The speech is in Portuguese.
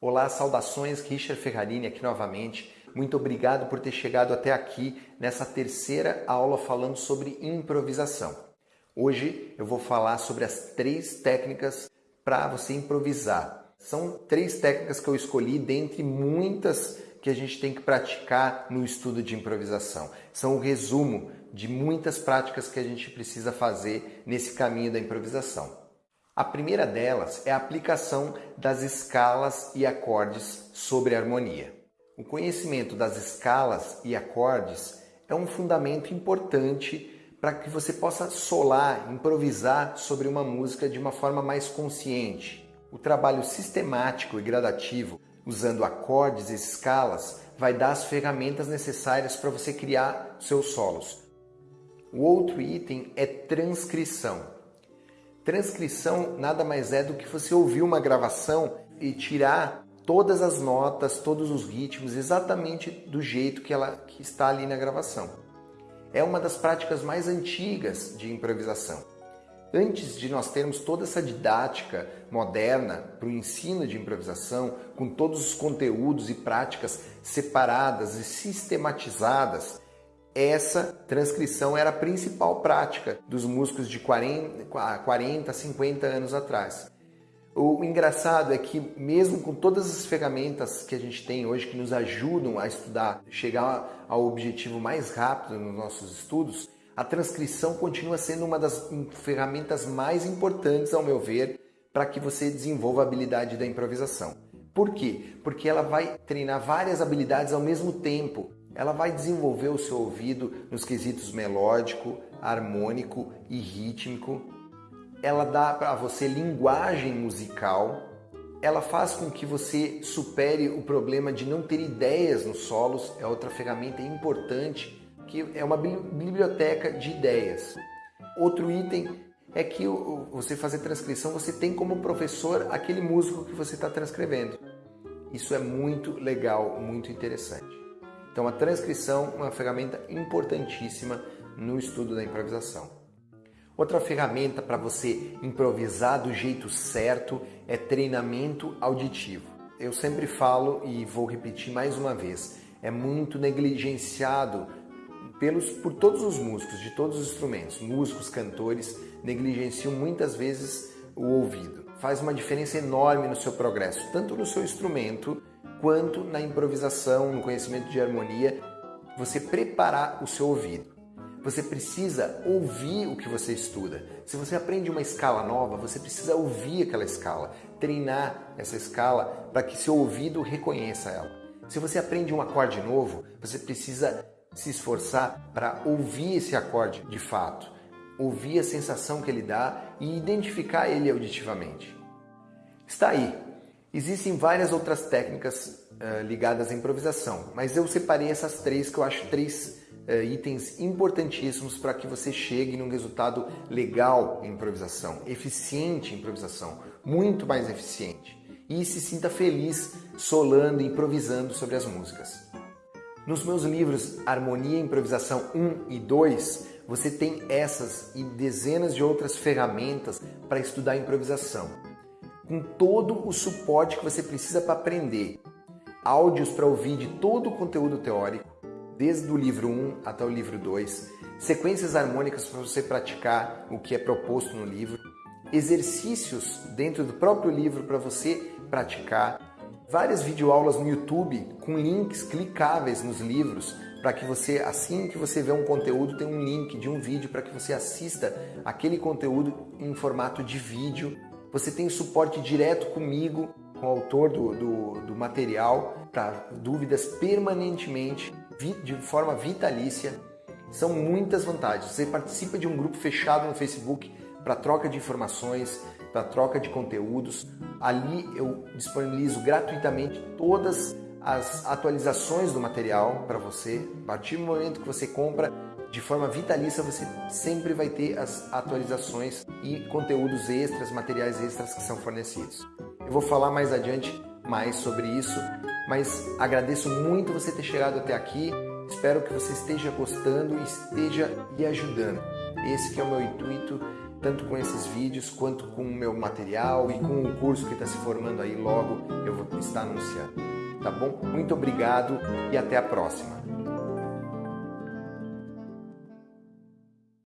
Olá, saudações, Richard Ferrarini aqui novamente. Muito obrigado por ter chegado até aqui nessa terceira aula falando sobre improvisação. Hoje eu vou falar sobre as três técnicas para você improvisar. São três técnicas que eu escolhi dentre muitas que a gente tem que praticar no estudo de improvisação. São o resumo de muitas práticas que a gente precisa fazer nesse caminho da improvisação. A primeira delas é a aplicação das escalas e acordes sobre a harmonia. O conhecimento das escalas e acordes é um fundamento importante para que você possa solar, improvisar sobre uma música de uma forma mais consciente. O trabalho sistemático e gradativo, usando acordes e escalas, vai dar as ferramentas necessárias para você criar seus solos. O outro item é transcrição. Transcrição nada mais é do que você ouvir uma gravação e tirar todas as notas, todos os ritmos exatamente do jeito que ela que está ali na gravação. É uma das práticas mais antigas de improvisação. Antes de nós termos toda essa didática moderna para o ensino de improvisação, com todos os conteúdos e práticas separadas e sistematizadas, essa transcrição era a principal prática dos músicos de 40, 40 50 anos atrás. O engraçado é que, mesmo com todas as ferramentas que a gente tem hoje que nos ajudam a estudar, chegar ao objetivo mais rápido nos nossos estudos, a transcrição continua sendo uma das ferramentas mais importantes, ao meu ver, para que você desenvolva a habilidade da improvisação. Por quê? Porque ela vai treinar várias habilidades ao mesmo tempo ela vai desenvolver o seu ouvido nos quesitos melódico, harmônico e rítmico. Ela dá para você linguagem musical. Ela faz com que você supere o problema de não ter ideias nos solos. É outra ferramenta importante que é uma biblioteca de ideias. Outro item é que você fazer transcrição, você tem como professor aquele músico que você está transcrevendo. Isso é muito legal, muito interessante. Então a transcrição é uma ferramenta importantíssima no estudo da improvisação. Outra ferramenta para você improvisar do jeito certo é treinamento auditivo. Eu sempre falo e vou repetir mais uma vez, é muito negligenciado pelos, por todos os músicos, de todos os instrumentos. Músicos, cantores negligenciam muitas vezes o ouvido. Faz uma diferença enorme no seu progresso, tanto no seu instrumento quanto na improvisação, no conhecimento de harmonia, você preparar o seu ouvido. Você precisa ouvir o que você estuda. Se você aprende uma escala nova, você precisa ouvir aquela escala, treinar essa escala para que seu ouvido reconheça ela. Se você aprende um acorde novo, você precisa se esforçar para ouvir esse acorde de fato, ouvir a sensação que ele dá e identificar ele auditivamente. Está aí, Existem várias outras técnicas uh, ligadas à improvisação, mas eu separei essas três que eu acho três uh, itens importantíssimos para que você chegue num resultado legal em improvisação, eficiente em improvisação, muito mais eficiente e se sinta feliz solando improvisando sobre as músicas. Nos meus livros Harmonia e Improvisação 1 e 2, você tem essas e dezenas de outras ferramentas para estudar improvisação. Com todo o suporte que você precisa para aprender. Áudios para ouvir de todo o conteúdo teórico, desde o livro 1 até o livro 2, sequências harmônicas para você praticar o que é proposto no livro, exercícios dentro do próprio livro para você praticar, várias videoaulas no YouTube com links clicáveis nos livros para que você, assim que você vê um conteúdo, tem um link de um vídeo para que você assista aquele conteúdo em formato de vídeo você tem suporte direto comigo, com o autor do, do, do material, para dúvidas permanentemente, de forma vitalícia. São muitas vantagens. Você participa de um grupo fechado no Facebook para troca de informações, para troca de conteúdos. Ali eu disponibilizo gratuitamente todas as atualizações do material para você. A partir do momento que você compra, de forma vitalícia você sempre vai ter as atualizações e conteúdos extras, materiais extras que são fornecidos. Eu vou falar mais adiante mais sobre isso, mas agradeço muito você ter chegado até aqui. Espero que você esteja gostando e esteja lhe ajudando. Esse que é o meu intuito, tanto com esses vídeos quanto com o meu material e com o curso que está se formando aí logo, eu vou estar anunciando. Tá bom? Muito obrigado e até a próxima.